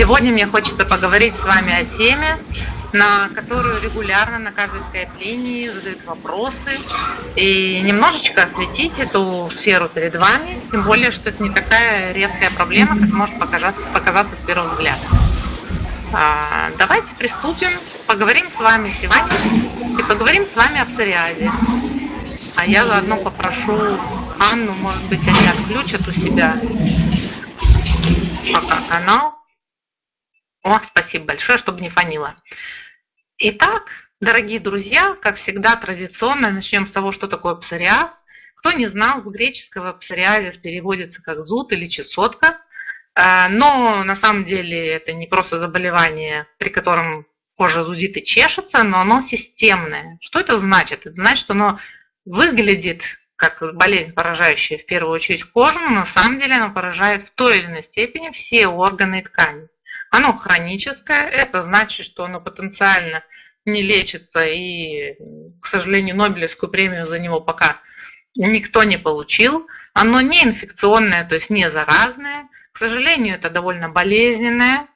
Сегодня мне хочется поговорить с вами о теме, на которую регулярно на каждой скайп-линии задают вопросы и немножечко осветить эту сферу перед вами, тем более, что это не такая редкая проблема, как может показаться, показаться с первого взгляда. А, давайте приступим, поговорим с вами сегодня и поговорим с вами о псориазе. А я заодно попрошу Анну, может быть, они отключат у себя пока канал. О, спасибо большое, чтобы не фанило. Итак, дорогие друзья, как всегда традиционно начнем с того, что такое псориаз. Кто не знал, с греческого псориазис переводится как зуд или чесотка. А, но на самом деле это не просто заболевание, при котором кожа зудит и чешется, но оно системное. Что это значит? Это значит, что оно выглядит как болезнь, поражающая в первую очередь кожу, но на самом деле она поражает в той или иной степени все органы и ткани. Оно хроническое, это значит, что оно потенциально не лечится, и, к сожалению, Нобелевскую премию за него пока никто не получил. Оно не инфекционное, то есть не заразное. К сожалению, это довольно болезненное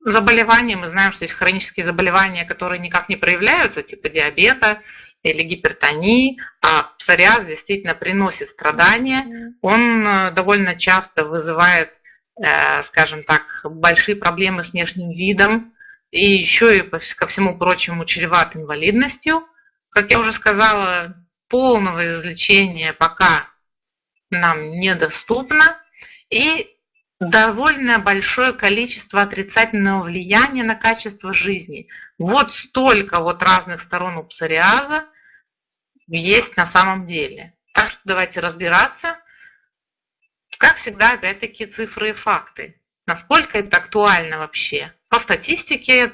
заболевание. Мы знаем, что есть хронические заболевания, которые никак не проявляются, типа диабета, или гипертонии, а псориаз действительно приносит страдания. Он э, довольно часто вызывает, скажем так, большие проблемы с внешним видом и еще и, ко всему прочему, чреват инвалидностью. Как я уже сказала, полного излечения пока нам недоступно. И довольно большое количество отрицательного влияния на качество жизни. Вот столько вот разных сторон у псориаза есть на самом деле. Так что давайте разбираться. Как всегда, опять-таки, цифры и факты. Насколько это актуально вообще? По статистике,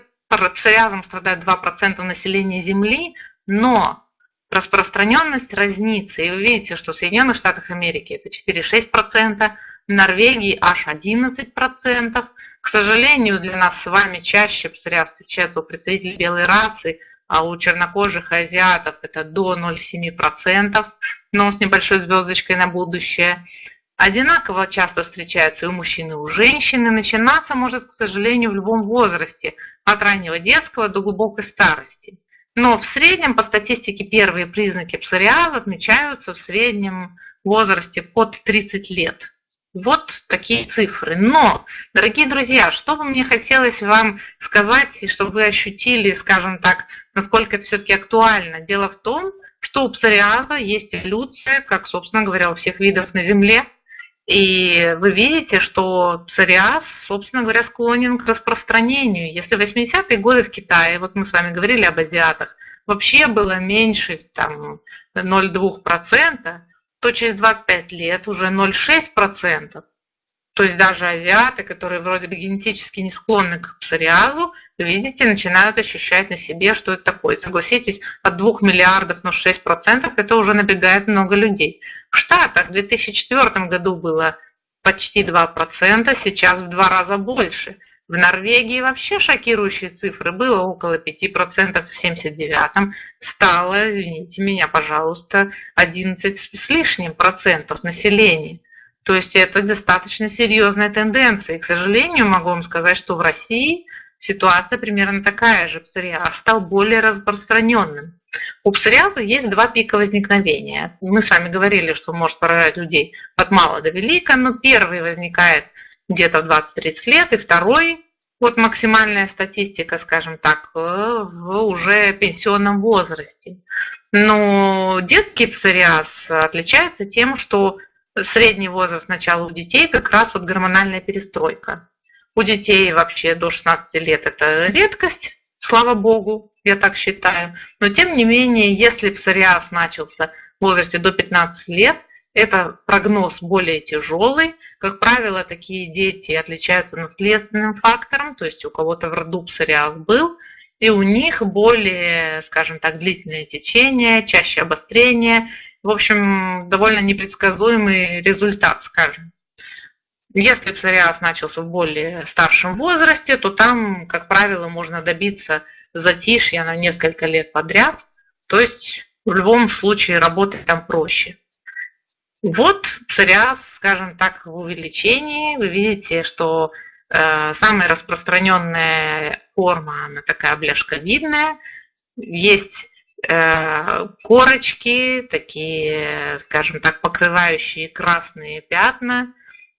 псориазом страдает 2% населения Земли, но распространенность разнится. И вы видите, что в Соединенных Штатах Америки это 4-6%, в Норвегии аж 11%. К сожалению, для нас с вами чаще псориаз встречается у представителей белой расы, а у чернокожих азиатов это до 0,7%, но с небольшой звездочкой на будущее. Одинаково часто встречается и у мужчин, и у женщин, и начинаться может, к сожалению, в любом возрасте, от раннего детского до глубокой старости. Но в среднем, по статистике, первые признаки псориаза отмечаются в среднем возрасте под 30 лет. Вот такие цифры. Но, дорогие друзья, что бы мне хотелось вам сказать, и чтобы вы ощутили, скажем так, насколько это все-таки актуально. Дело в том, что у псориаза есть эволюция, как, собственно говоря, у всех видов на Земле. И вы видите, что псориаз, собственно говоря, склонен к распространению. Если в 80-е годы в Китае, вот мы с вами говорили об азиатах, вообще было меньше там 0,2%, то через 25 лет уже 0,6%. То есть даже азиаты, которые вроде бы генетически не склонны к псориазу, видите, начинают ощущать на себе, что это такое. Согласитесь, от 2 миллиардов на 6% это уже набегает много людей. В Штатах в 2004 году было почти 2%, сейчас в два раза больше. В Норвегии вообще шокирующие цифры. Было около 5% в 79-м. Стало, извините меня, пожалуйста, 11 с лишним процентов населения. То есть это достаточно серьезная тенденция. И, к сожалению, могу вам сказать, что в России ситуация примерно такая же. Псориаз стал более распространенным. У псориаза есть два пика возникновения. Мы с вами говорили, что может поражать людей от мала до велика, но первый возникает где-то в 20-30 лет, и второй, вот максимальная статистика, скажем так, в уже пенсионном возрасте. Но детский псориаз отличается тем, что средний возраст начала у детей как раз вот гормональная перестройка. У детей вообще до 16 лет это редкость, слава богу, я так считаю. Но тем не менее, если псориаз начался в возрасте до 15 лет, это прогноз более тяжелый. Как правило, такие дети отличаются наследственным фактором, то есть у кого-то в роду псориаз был, и у них более, скажем так, длительное течение, чаще обострение. В общем, довольно непредсказуемый результат, скажем. Если псориаз начался в более старшем возрасте, то там, как правило, можно добиться затишья на несколько лет подряд. То есть в любом случае работать там проще. Вот псориаз, скажем так, в увеличении. Вы видите, что Э, самая распространенная форма, она такая бляшковидная. Есть корочки, такие, скажем так, покрывающие красные пятна.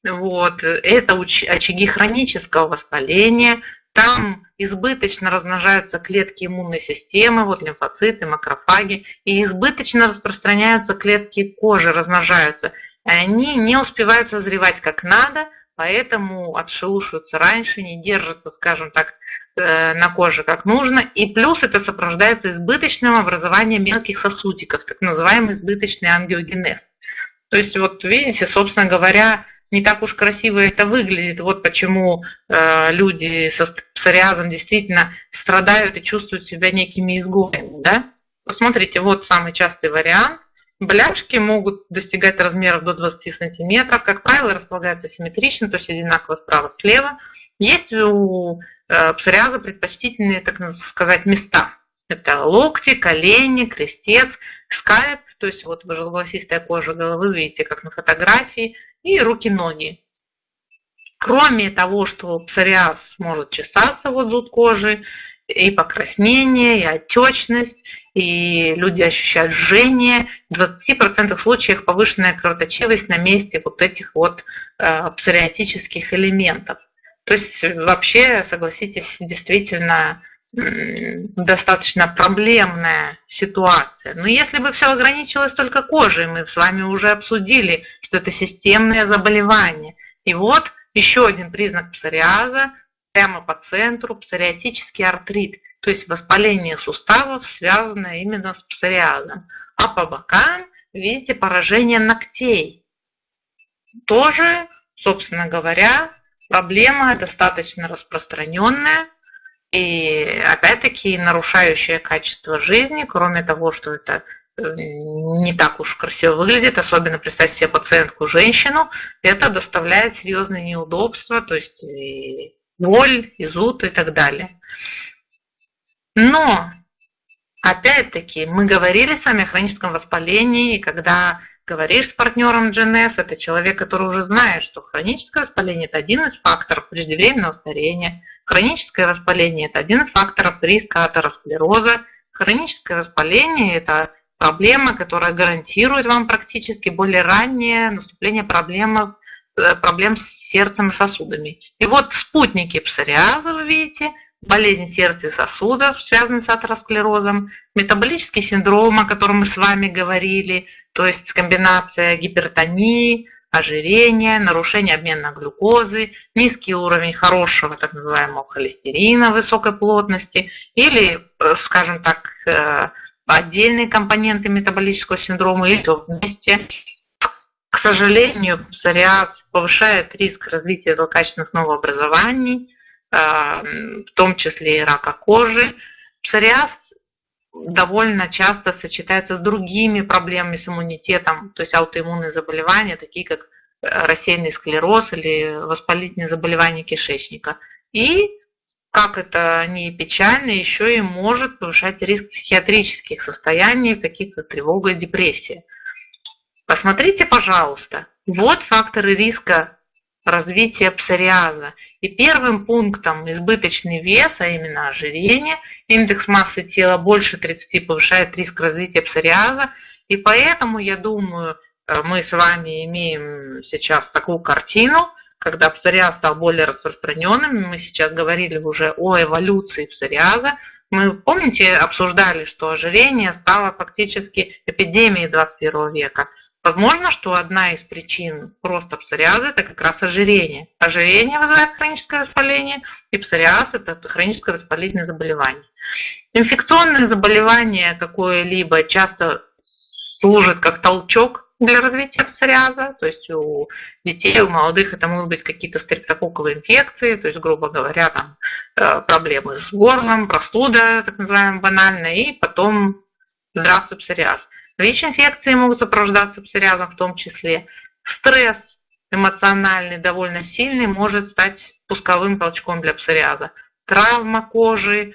Вот. Это очаги хронического воспаления. Там избыточно размножаются клетки иммунной системы, вот лимфоциты, макрофаги, и избыточно распространяются клетки кожи, размножаются. Они не успевают созревать как надо, поэтому отшелушиваются раньше, не держатся, скажем так, э, на коже как нужно. И плюс это сопровождается избыточным образованием мелких сосудиков, так называемый избыточный ангиогенез. То есть вот видите, собственно говоря, не так уж красиво это выглядит. Вот почему э, люди со псориазом действительно страдают и чувствуют себя некими изгоями. Да? Посмотрите, вот самый частый вариант. Бляшки могут достигать размеров до 20 сантиметров. Как правило, располагаются симметрично, то есть одинаково справа-слева. Есть у э, псориаза предпочтительные, так сказать, места. Это локти, колени, крестец, скальп, то есть вот желголосистая кожа головы, видите, как на фотографии, и руки-ноги. Кроме того, что псориаз может чесаться вот зуд кожи, и покраснение, и отечность, и люди ощущают жжение. В 20% случаев повышенная кровоточивость на месте вот этих вот э, псориатических элементов. То есть вообще, согласитесь, действительно достаточно проблемная ситуация. Но если бы все ограничилось только кожей, мы с вами уже обсудили, что это системное заболевание. И вот еще один признак псориаза, прямо по центру, псориатический артрит то есть воспаление суставов, связанное именно с псориазом. А по бокам видите поражение ногтей. Тоже, собственно говоря, проблема достаточно распространенная и опять-таки нарушающая качество жизни, кроме того, что это э, не так уж красиво выглядит, особенно представьте себе пациентку женщину, это доставляет серьезные неудобства, то есть и боль, и зуд и так далее. Но, опять-таки, мы говорили с вами о хроническом воспалении, когда говоришь с партнером GNS, это человек, который уже знает, что хроническое воспаление – это один из факторов преждевременного старения, хроническое воспаление – это один из факторов риска атеросклероза, хроническое воспаление – это проблема, которая гарантирует вам практически более раннее наступление проблем, э, проблем с сердцем и сосудами. И вот спутники псориаза, вы видите – болезнь сердца и сосудов, связанные с атеросклерозом, метаболический синдром, о котором мы с вами говорили, то есть комбинация гипертонии, ожирения, нарушение обмена глюкозы, низкий уровень хорошего так называемого холестерина высокой плотности или, э, скажем так, э, отдельные компоненты метаболического синдрома или все вместе. К сожалению, псориаз повышает риск развития злокачественных новообразований, в том числе и рака кожи. Псориаз довольно часто сочетается с другими проблемами с иммунитетом, то есть аутоиммунные заболевания, такие как э, рассеянный склероз или воспалительные заболевания кишечника. И, как это не печально, еще и может повышать риск психиатрических состояний, таких как тревога и депрессия. Посмотрите, пожалуйста, вот факторы риска развития псориаза. И первым пунктом избыточный вес, а именно ожирение, индекс массы тела больше 30 повышает риск развития псориаза. И поэтому, я думаю, э, мы с вами имеем сейчас такую картину, когда псориаз стал более распространенным. Мы сейчас говорили уже о эволюции псориаза. Мы, помните, обсуждали, что ожирение стало фактически эпидемией 21 века. Возможно, что одна из причин роста псориаза – это как раз ожирение. Ожирение вызывает хроническое воспаление, и псориаз – это хроническое воспалительное заболевание. Инфекционные заболевания какое-либо часто служат как толчок для развития псориаза, то есть у детей, у молодых это могут быть какие-то стрептококковые инфекции, то есть, грубо говоря, там, э, проблемы с горлом, простуда, так называемая банальная, и потом здравствуй псориаз. ВИЧ-инфекции могут сопровождаться псориазом в том числе. Стресс эмоциональный, довольно сильный, может стать пусковым толчком для псориаза. Травма кожи,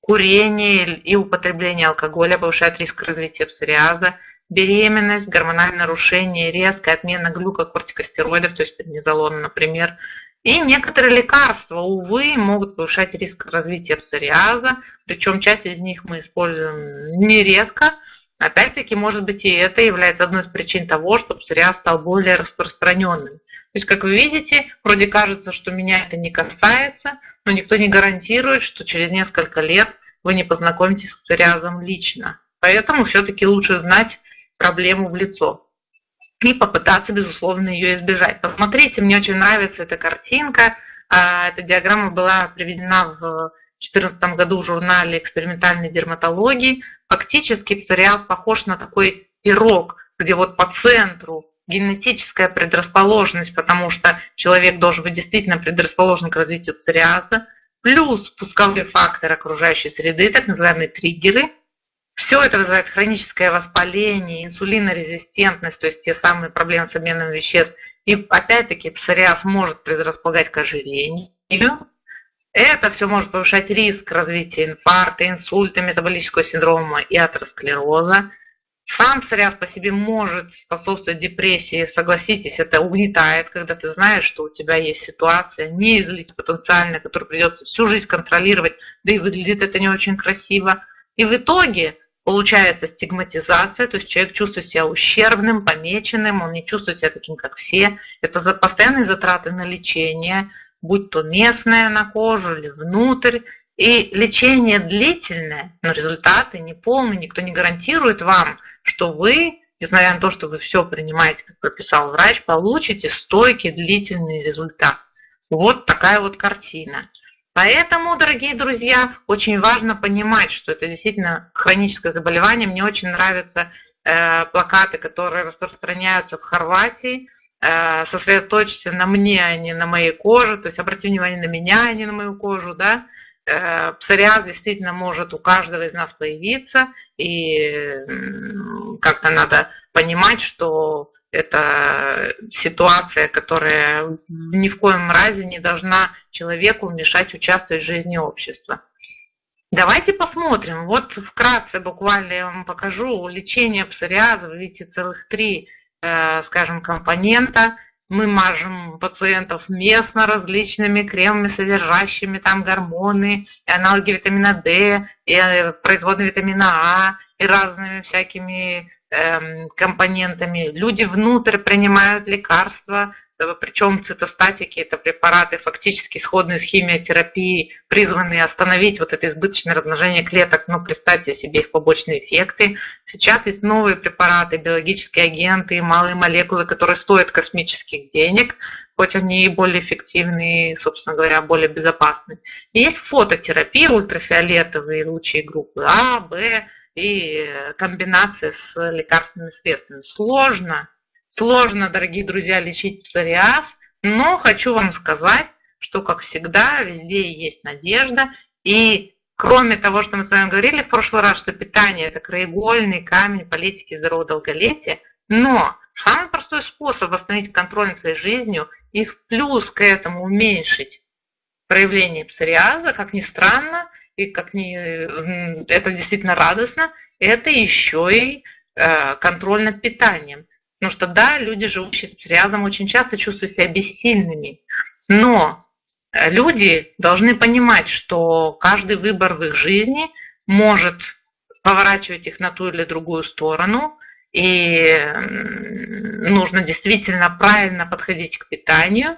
курение и употребление алкоголя повышает риск развития псориаза. Беременность, гормональное нарушение, резкая отмена глюкокортикостероидов, то есть преднизолона, например, И некоторые лекарства, увы, могут повышать риск развития псориаза, причем часть из них мы используем нередко. Опять-таки, может быть, и это является одной из причин того, что псориаз стал более распространенным. То есть, как вы видите, вроде кажется, что меня это не касается, но никто не гарантирует, что через несколько лет вы не познакомитесь с псориазом лично. Поэтому все-таки лучше знать проблему в лицо и попытаться, безусловно, ее избежать. Посмотрите, мне очень нравится эта картинка. А, эта диаграмма была приведена в 2014 году в журнале экспериментальной дерматологии. Фактически псориаз похож на такой пирог, где вот по центру генетическая предрасположенность, потому что человек должен быть действительно предрасположен к развитию псориаза, плюс пусковой фактор окружающей среды, так называемые триггеры. Все это вызывает хроническое воспаление, инсулинорезистентность, то есть те самые проблемы с обменом веществ. И опять-таки псориаз может предрасполагать к ожирению. Это все может повышать риск развития инфаркта, инсульта, метаболического синдрома и атеросклероза. Сам псориаз по себе может способствовать депрессии, согласитесь, это угнетает, когда ты знаешь, что у тебя есть ситуация неизлить потенциальная, которую придется всю жизнь контролировать, да и выглядит это не очень красиво. И в итоге получается стигматизация, то есть человек чувствует себя ущербным, помеченным, он не чувствует себя таким, как все. Это за постоянные затраты на лечение, будь то местное на кожу или внутрь, и лечение длительное, но результаты не полные, никто не гарантирует вам, что вы, несмотря на то, что вы все принимаете, как прописал врач, получите стойкий длительный результат. Вот такая вот картина. Поэтому, дорогие друзья, очень важно понимать, что это действительно хроническое заболевание. Мне очень нравятся э, плакаты, которые распространяются в Хорватии. Э, сосредоточься на мне, а не на моей коже. То есть обрати внимание на меня, а не на мою кожу. Да? Э, псориаз действительно может у каждого из нас появиться, и как-то надо понимать, что это ситуация, которая ни в коем разе не должна человеку мешать участвовать в жизни общества. Давайте посмотрим. Вот вкратце буквально я вам покажу лечение псориаза. Вы видите целых три, скажем, компонента. Мы мажем пациентов местно различными кремами, содержащими там гормоны, и аналоги витамина D, и э, производные витамина А, и разными всякими эм, компонентами. Люди внутрь принимают лекарства, причем цитостатики – это препараты, фактически сходные с химиотерапией, призванные остановить вот это избыточное размножение клеток, но представьте себе их побочные эффекты. Сейчас есть новые препараты, биологические агенты, малые молекулы, которые стоят космических денег, хоть они и более эффективны, собственно говоря, более безопасны. И есть фототерапия, ультрафиолетовые лучи группы А, Б и комбинация с лекарственными средствами. Сложно, Сложно, дорогие друзья, лечить псориаз, но хочу вам сказать, что, как всегда, везде есть надежда. И кроме того, что мы с вами говорили в прошлый раз, что питание – это краеугольный камень политики здорового долголетия, но самый простой способ восстановить контроль над своей жизнью и в плюс к этому уменьшить проявление псориаза, как ни странно, и как ни, это действительно радостно, это еще и э, контроль над питанием. Потому что да, люди, живущие с псориазом, очень часто чувствуют себя бессильными. Но э, люди должны понимать, что каждый выбор в их жизни может поворачивать их на ту или другую сторону. И нужно действительно правильно подходить к питанию.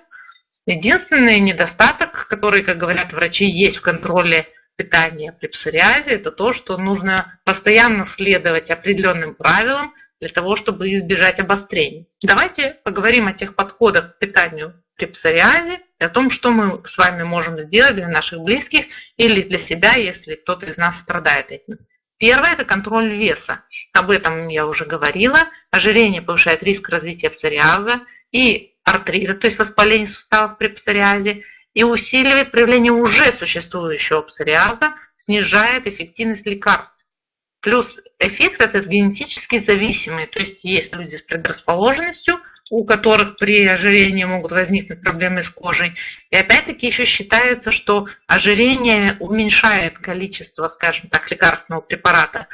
Единственный недостаток, который, как говорят врачи, есть в контроле питания при псориазе, это то, что нужно постоянно следовать определенным правилам, для того, чтобы избежать обострений. Давайте поговорим о тех подходах к питанию при псориазе и о том, что мы с вами можем сделать для наших близких или для себя, если кто-то из нас страдает этим. Первое – это контроль веса. Об этом я уже говорила. Ожирение повышает риск развития псориаза и артрита, то есть воспаление суставов при псориазе, и усиливает проявление уже существующего псориаза, снижает эффективность лекарств. Плюс эффект этот генетически зависимый, то есть есть люди с предрасположенностью, у которых при ожирении могут возникнуть проблемы с кожей. И опять-таки еще считается, что ожирение уменьшает количество, скажем так, лекарственного препарата,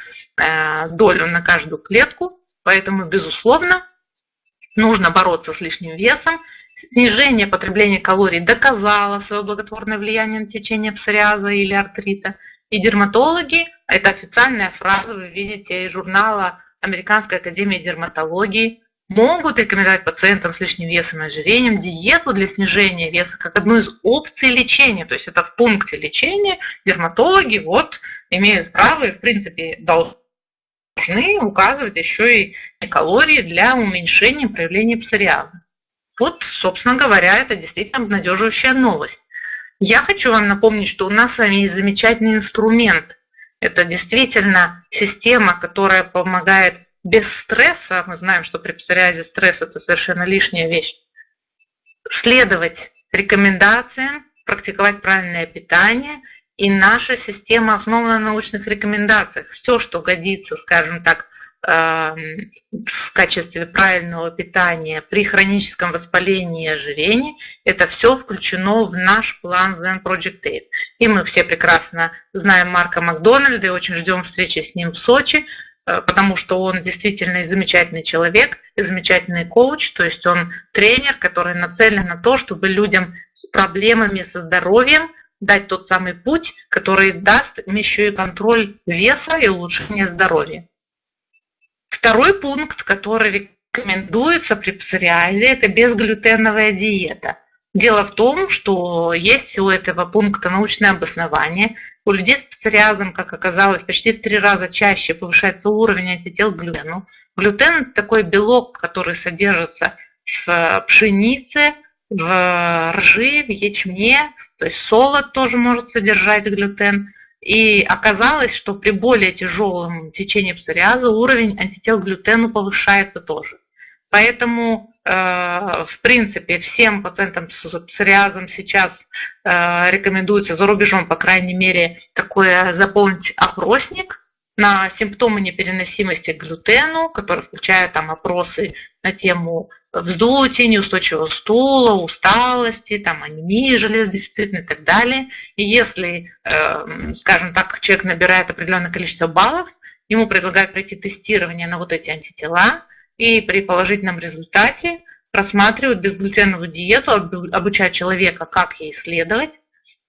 э, долю на каждую клетку. Поэтому, безусловно, нужно бороться с лишним весом. снижение потребления калорий доказало свое благотворное влияние на течение псориаза или артрита. И дерматологи, это официальная фраза, вы видите из журнала Американской академии дерматологии, могут рекомендовать пациентам с лишним весом и ожирением диету для снижения веса как одну из опций лечения. То есть это в пункте лечения дерматологи вот имеют право и в принципе должны указывать еще и калории для уменьшения проявления псориаза. Вот, собственно говоря, это действительно обнадеживающая новость. Я хочу вам напомнить, что у нас с вами есть замечательный инструмент. Это действительно система, которая помогает без стресса, мы знаем, что при псориазе стресс это совершенно лишняя вещь, следовать рекомендациям, практиковать правильное питание. И наша система основана на научных рекомендациях. Все, что годится, скажем так, в качестве правильного питания при хроническом воспалении и ожирении, это все включено в наш план Zen Project 8. И мы все прекрасно знаем Марка Макдональда и очень ждем встречи с ним в Сочи. Э, потому что он действительно замечательный человек, и замечательный коуч, то есть он тренер, который нацелен на то, чтобы людям с проблемами со здоровьем дать тот самый путь, который даст им еще и контроль веса и улучшение здоровья. Второй пункт, который рекомендуется при псориазе, это безглютеновая диета. Дело в том, что есть у этого пункта научное обоснование. У людей с псориазом, как оказалось, почти в три раза чаще повышается уровень антител к глютену. Глютен – это такой белок, который содержится в пшенице, в ржи, в ячме, то есть солод тоже может содержать глютен. И оказалось, что при более тяжелом течении псориаза уровень антител к глютену повышается тоже. Поэтому Э, в принципе, всем пациентам с псориазом сейчас э, рекомендуется за рубежом, по крайней мере, такое заполнить опросник на симптомы непереносимости к глютену, который включает там опросы на тему вздутия, неустойчивого стула, усталости, там, анемии железодефицитной и так далее. И если, э, скажем так, человек набирает определенное количество баллов, ему предлагают пройти тестирование на вот эти антитела, и при положительном результате рассматривают безглютеновую диету, обучать человека, как ей следовать.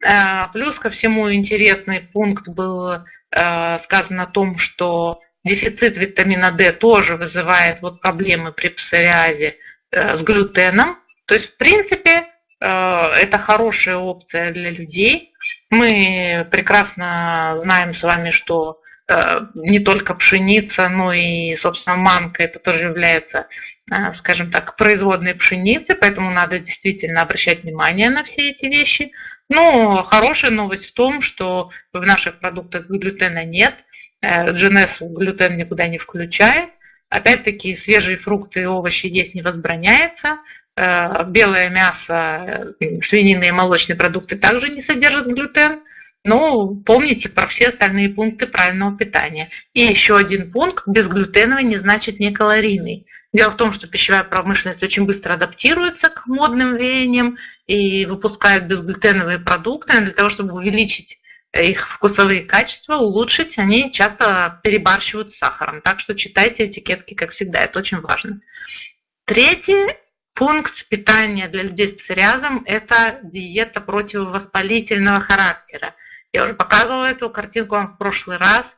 Э, плюс ко всему интересный пункт был э, сказан о том, что дефицит витамина D тоже вызывает вот проблемы при псориазе с глютеном. То есть, в принципе, это хорошая опция для людей. Мы прекрасно знаем с вами, что Э, не только пшеница, но и, собственно, манка, это тоже является, э, скажем так, производной пшеницы, поэтому надо действительно обращать внимание на все эти вещи. Но хорошая новость в том, что в наших продуктах глютена нет, GNS э, глютен никуда не включает. Опять-таки свежие фрукты и овощи есть не возбраняется. Белое мясо, свинины и молочные продукты также не содержат глютен. Ну, помните про все остальные пункты правильного питания. И еще один пункт, безглютеновый не значит не калорийный. Дело в том, что пищевая промышленность очень быстро адаптируется к модным веяниям и выпускает безглютеновые продукты. Для того, чтобы увеличить их вкусовые качества, улучшить, они часто перебарщивают с сахаром. Так что читайте этикетки, как всегда, это очень важно. Третий пункт питания для людей с псориазом – это диета противовоспалительного характера. Я уже показывала эту картинку вам в прошлый раз.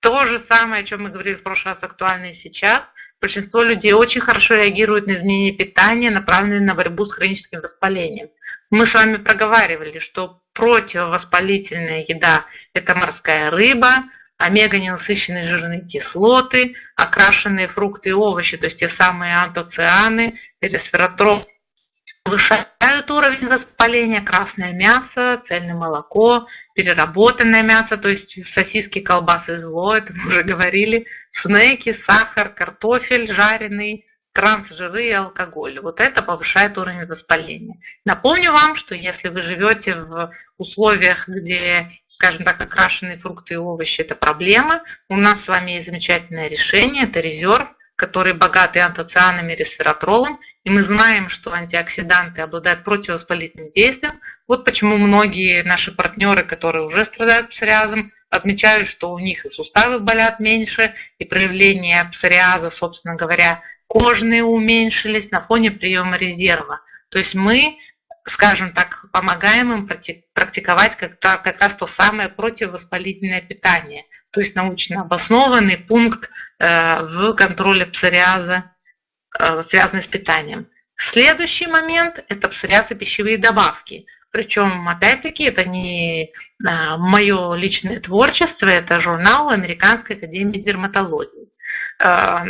То же самое, о чем мы говорили в прошлый раз, актуально и сейчас. Большинство людей очень хорошо реагируют на изменение питания, направленные на борьбу с хроническим воспалением. Мы с вами проговаривали, что противовоспалительная еда – это морская рыба, омега-ненасыщенные жирные кислоты, окрашенные фрукты и овощи, то есть те самые антоцианы, ресвератрол, повышают уровень воспаления, красное мясо, цельное молоко, переработанное мясо, то есть сосиски, колбасы зло, это мы уже говорили, снеки, сахар, картофель жареный, трансжиры и алкоголь. Вот это повышает уровень воспаления. Напомню вам, что если вы живете в условиях, где, скажем так, окрашенные фрукты и овощи – это проблема, у нас с вами есть замечательное решение, это резерв, который богатый антоцианами и ресвератролом, и мы знаем, что антиоксиданты обладают противовоспалительным действием. Вот почему многие наши партнеры, которые уже страдают псориазом, отмечают, что у них и суставы болят меньше, и проявления псориаза, собственно говоря, кожные уменьшились на фоне приема резерва. То есть мы, скажем так, помогаем им практиковать как, как раз то самое противовоспалительное питание, то есть научно обоснованный пункт э, в контроле псориаза, э, связанный с питанием. Следующий момент – это псориаз и пищевые добавки. Причем, опять-таки, это не а, мое личное творчество, это журнал Американской академии дерматологии. А,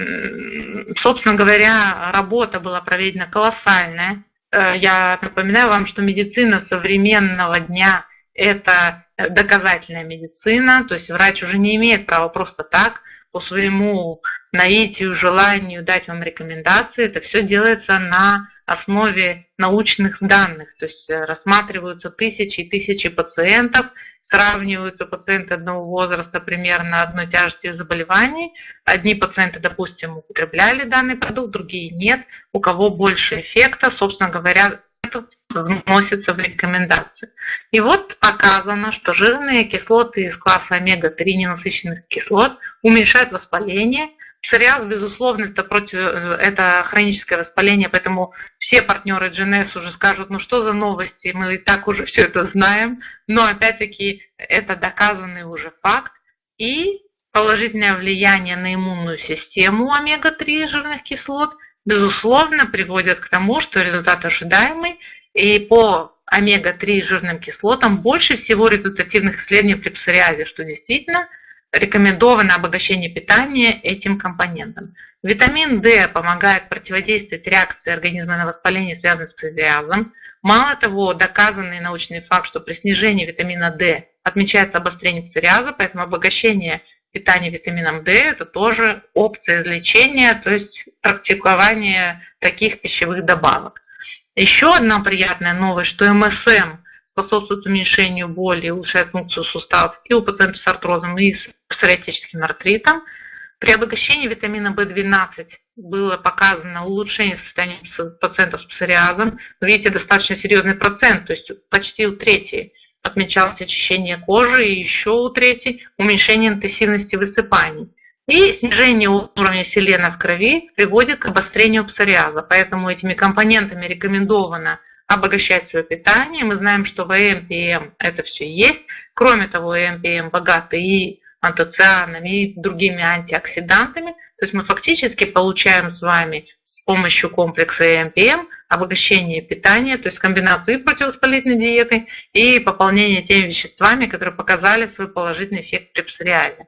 собственно говоря, работа была проведена колоссальная. А, я напоминаю вам, что медицина современного дня – это доказательная медицина, то есть врач уже не имеет права просто так по своему наитию, желанию дать вам рекомендации. Это все делается на основе научных данных, то есть э, рассматриваются тысячи и тысячи пациентов, сравниваются пациенты одного возраста примерно одной тяжести заболеваний. Одни пациенты, допустим, употребляли данный продукт, другие нет. У кого больше эффекта, собственно говоря, это вносится в рекомендации. И вот показано, что жирные кислоты из класса омега-3 ненасыщенных кислот уменьшают воспаление, Псориаз, безусловно, это, против, это хроническое воспаление, поэтому все партнеры GNS уже скажут, ну что за новости, мы и так уже все это знаем, но опять-таки это доказанный уже факт. И положительное влияние на иммунную систему омега-3 жирных кислот, безусловно, приводит к тому, что результат ожидаемый, и по омега-3 жирным кислотам больше всего результативных исследований при псориазе, что действительно – рекомендовано обогащение питания этим компонентом. Витамин D помогает противодействовать реакции организма на воспаление, связанное с псориазом. Мало того, доказанный научный факт, что при снижении витамина D отмечается обострение псориаза, поэтому обогащение питания витамином D – это тоже опция излечения, то есть практикование таких пищевых добавок. Еще одна приятная новость, что МСМ способствует уменьшению боли, улучшает функцию суставов и у пациентов с артрозом, и с псориатическим артритом. При обогащении витамина В12 было показано улучшение состояния пациентов с псориазом. видите, достаточно серьезный процент, то есть почти у трети отмечалось очищение кожи, и еще у трети уменьшение интенсивности высыпаний. И снижение уровня селена в крови приводит к обострению псориаза. Поэтому этими компонентами рекомендовано обогащать свое питание. Мы знаем, что в ЭМПМ это все есть. Кроме того, ЭМПМ богаты и антоцианами, и другими антиоксидантами. То есть мы фактически получаем с вами с помощью комплекса ЭМПМ обогащение питания, то есть комбинацию и противовоспалительной диеты, и пополнение теми веществами, которые показали свой положительный эффект при псориазе.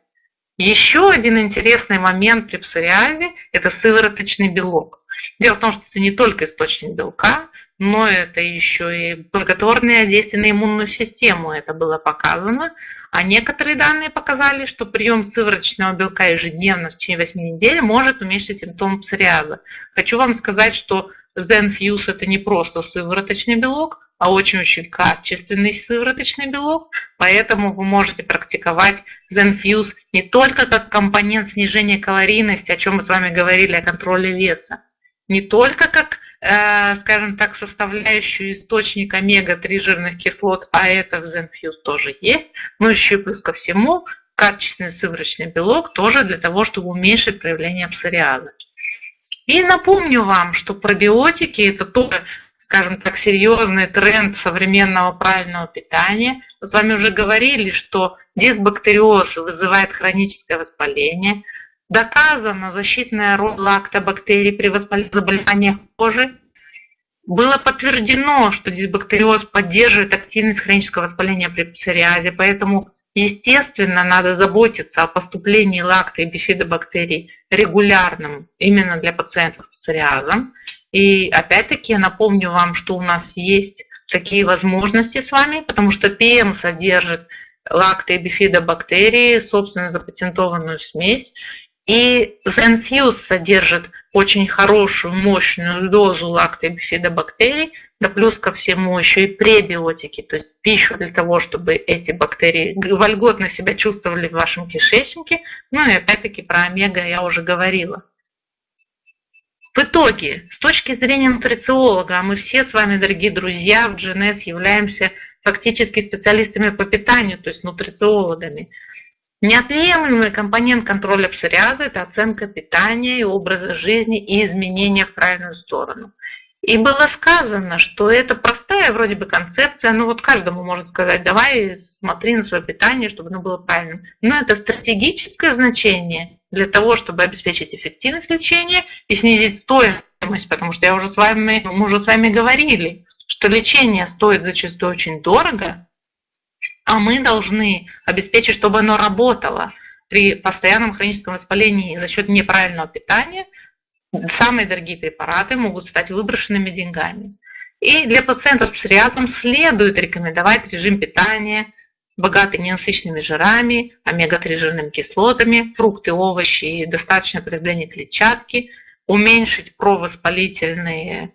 Еще один интересный момент при псориазе – это сывороточный белок. Дело в том, что это не только источник белка, но это еще и благотворное действие на иммунную систему. Это было показано. А некоторые данные показали, что прием сывороточного белка ежедневно в течение 8 недель может уменьшить симптомы псориаза. Хочу вам сказать, что ZenFuse это не просто сывороточный белок, а очень-очень качественный сывороточный белок, поэтому вы можете практиковать ZenFuse не только как компонент снижения калорийности, о чем мы с вами говорили, о контроле веса, не только как скажем так, составляющую источник омега-3 жирных кислот, а это в Zenfuse тоже есть, но еще и плюс ко всему качественный сывороточный белок тоже для того, чтобы уменьшить проявление псориаза. И напомню вам, что пробиотики это тоже, скажем так, серьезный тренд современного правильного питания. Мы с вами уже говорили, что дисбактериоз вызывает хроническое воспаление – Доказана защитная роль лактобактерий при заболеваниях кожи. Было подтверждено, что дисбактериоз поддерживает активность хронического воспаления при псориазе, поэтому, естественно, надо заботиться о поступлении лакто- и бифидобактерий регулярным именно для пациентов с псориазом. И опять-таки я напомню вам, что у нас есть такие возможности с вами, потому что ПМ содержит лакто- и бифидобактерии, собственно, запатентованную смесь. И Zenfuse содержит очень хорошую, мощную дозу лактобифидобактерий, да плюс ко всему еще и пребиотики, то есть пищу для того, чтобы эти бактерии вольготно себя чувствовали в вашем кишечнике. Ну и опять-таки про омега я уже говорила. В итоге, с точки зрения нутрициолога, а мы все с вами, дорогие друзья, в GNS являемся фактически специалистами по питанию, то есть нутрициологами – Неотъемлемый компонент контроля псориаза – это оценка питания и образа жизни и изменения в правильную сторону. И было сказано, что это простая вроде бы концепция, ну вот каждому может сказать, давай смотри на свое питание, чтобы оно было правильным. Но это стратегическое значение для того, чтобы обеспечить эффективность лечения и снизить стоимость, потому что я уже с вами, мы уже с вами говорили, что лечение стоит зачастую очень дорого, а мы должны обеспечить, чтобы оно работало при постоянном хроническом воспалении за счет неправильного питания. Самые дорогие препараты могут стать выброшенными деньгами. И для пациентов с псориазом следует рекомендовать режим питания, богатый ненасыщенными жирами, омега-3 жирными кислотами, фрукты, овощи и достаточное потребление клетчатки, уменьшить провоспалительные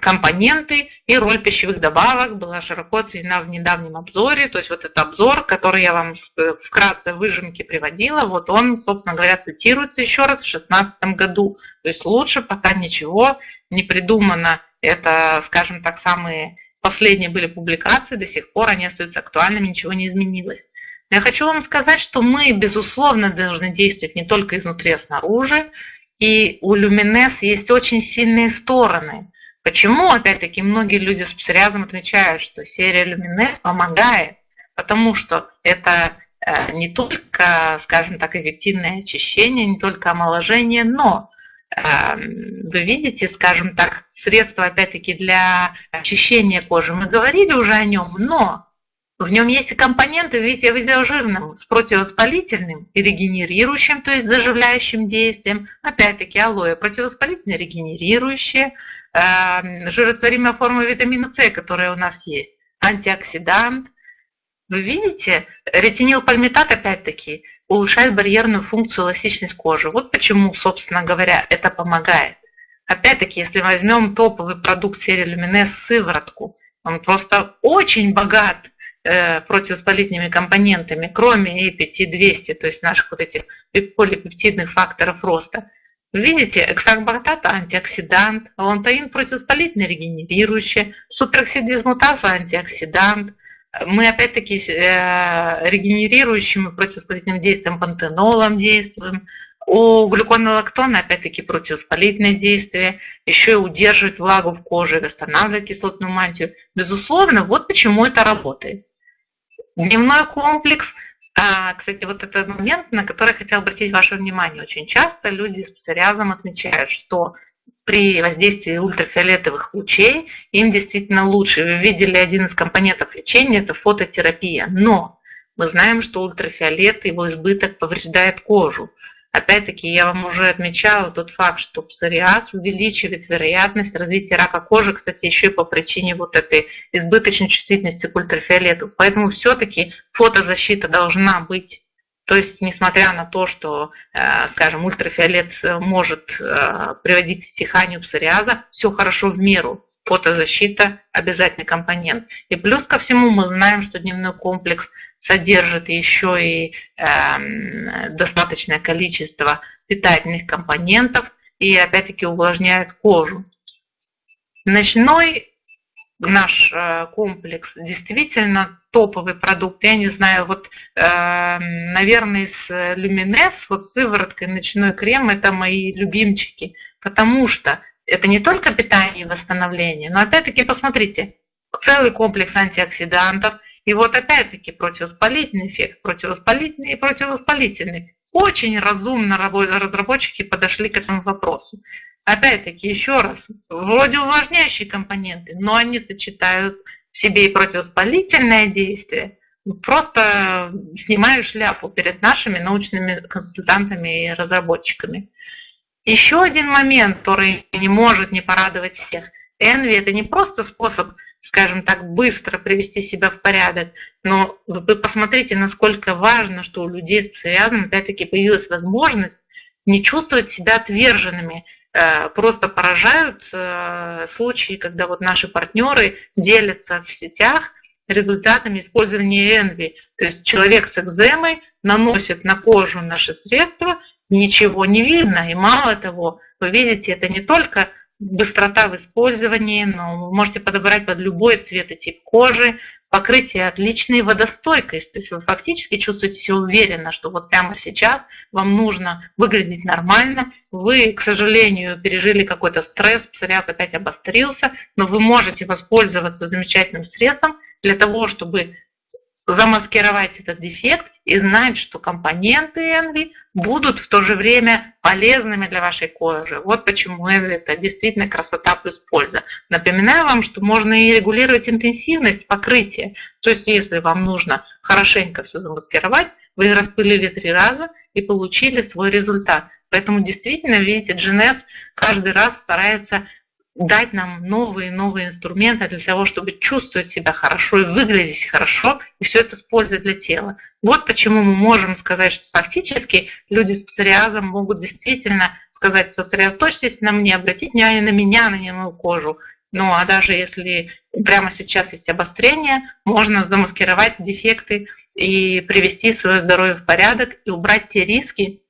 компоненты и роль пищевых добавок была широко оценена в недавнем обзоре. То есть вот этот обзор, который я вам вкратце выжимки приводила, вот он, собственно говоря, цитируется еще раз в 2016 году. То есть лучше пока ничего не придумано. Это, скажем так, самые последние были публикации, до сих пор они остаются актуальными, ничего не изменилось. Я хочу вам сказать, что мы, безусловно, должны действовать не только изнутри, а снаружи. И у люминес есть очень сильные стороны. Почему, опять-таки, многие люди с псориазом отмечают, что серия люминес помогает? Потому что это э, не только, скажем так, эффективное очищение, не только омоложение, но эм, вы видите, скажем так, средства, опять-таки, для очищения кожи. Мы говорили уже о нем, но в нем есть и компоненты в виде видеожирным с противовоспалительным и регенерирующим, то есть заживляющим действием. Опять-таки алоэ противовоспалительное, регенерирующее, э, жирорастворимая форма витамина С, которая у нас есть, антиоксидант. Вы видите, ретинилпальмитат опять-таки улучшает барьерную функцию эластичность кожи. Вот почему, собственно говоря, это помогает. Опять-таки, если возьмем топовый продукт серии Люминес сыворотку, он просто очень богат противовоспалительными компонентами, кроме EPT-200, то есть наших вот этих полипептидных факторов роста. Видите, экстракт антиоксидант, лантаин противовоспалительный регенерирующий, супероксид дисмутаза антиоксидант. Мы опять-таки э, регенерирующим и противовоспалительным действием пантенолом действуем. У глюконолактона опять-таки противовоспалительное действие, еще и удерживает влагу в коже, восстанавливает кислотную мантию. Безусловно, вот почему это работает. Дневной комплекс. А, кстати, вот этот момент, на который я хотела обратить ваше внимание. Очень часто люди с псориазом отмечают, что при воздействии ультрафиолетовых лучей им действительно лучше. Вы видели один из компонентов лечения – это фототерапия. Но мы знаем, что ультрафиолет, его избыток повреждает кожу. Опять-таки, я вам уже отмечала тот факт, что псориаз увеличивает вероятность развития рака кожи, кстати, еще и по причине вот этой избыточной чувствительности к ультрафиолету. Поэтому все-таки фотозащита должна быть. То есть, несмотря на то, что, э, скажем, ультрафиолет может э, приводить к стиханию псориаза, все хорошо в меру фотозащита обязательный компонент. И плюс ко всему мы знаем, что дневной комплекс содержит еще и э, достаточное количество питательных компонентов и опять-таки увлажняет кожу. Ночной наш э, комплекс действительно топовый продукт. Я не знаю, вот, э, наверное, с Люминес, вот сывороткой ночной крем, это мои любимчики, потому что это не только питание и восстановление, но опять-таки посмотрите, целый комплекс антиоксидантов, и вот опять-таки противовоспалительный эффект, противовоспалительный и противовоспалительный. Очень разумно разработчики подошли к этому вопросу. Опять-таки, еще раз, вроде увлажняющие компоненты, но они сочетают в себе и противовоспалительное действие. Просто снимаю шляпу перед нашими научными консультантами и разработчиками. Еще один момент, который не может не порадовать всех. Энви – это не просто способ, скажем так, быстро привести себя в порядок, но вы посмотрите, насколько важно, что у людей с псориазом опять-таки появилась возможность не чувствовать себя отверженными. Э, просто поражают э, случаи, когда вот наши партнеры делятся в сетях результатами использования Энви. То есть человек с экземой наносит на кожу наши средства, ничего не видно. И мало того, вы видите, это не только быстрота в использовании, но вы можете подобрать под любой цвет и тип кожи. покрытие отличное водостойкость. То есть вы фактически чувствуете себя уверенно, что вот прямо сейчас вам нужно выглядеть нормально. Вы, к сожалению, пережили какой-то стресс, псориаз опять обострился, но вы можете воспользоваться замечательным средством для того, чтобы замаскировать этот дефект и знать, что компоненты Envy будут в то же время полезными для вашей кожи. Вот почему Envy это действительно красота плюс польза. Напоминаю вам, что можно и регулировать интенсивность покрытия. То есть, если вам нужно хорошенько все замаскировать, вы распылили три раза и получили свой результат. Поэтому действительно, видите, GNS каждый раз старается дать нам новые новые инструменты для того, чтобы чувствовать себя хорошо и выглядеть хорошо, и все это с пользой для тела. Вот почему мы можем сказать, что фактически люди с псориазом могут действительно сказать, сосредоточьтесь на мне, обратите внимание на меня, на мою кожу. Ну а даже если прямо сейчас есть обострение, можно замаскировать дефекты и привести свое здоровье в порядок и убрать те риски,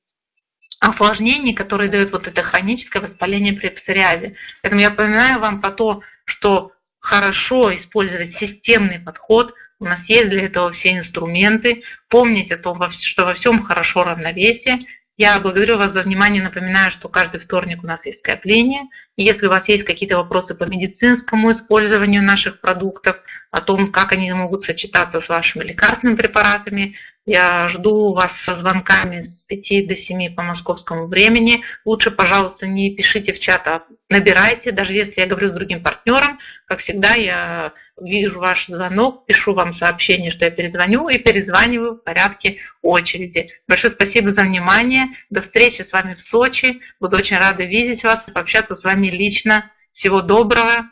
осложнений, которые дают вот это хроническое воспаление при псориазе. Поэтому я напоминаю вам про то, что хорошо использовать системный подход. У нас есть для этого все инструменты. Помнить о том, что во всем хорошо равновесие. Я благодарю вас за внимание. Напоминаю, что каждый вторник у нас есть скопление. И если у вас есть какие-то вопросы по медицинскому использованию наших продуктов, о том, как они могут сочетаться с вашими лекарственными препаратами, я жду вас со звонками с 5 до 7 по московскому времени. Лучше, пожалуйста, не пишите в чат, а набирайте. Даже если я говорю с другим партнером, как всегда, я вижу ваш звонок, пишу вам сообщение, что я перезвоню и перезваниваю в порядке очереди. Большое спасибо за внимание. До встречи с вами в Сочи. Буду очень рада видеть вас, пообщаться с вами лично. Всего доброго.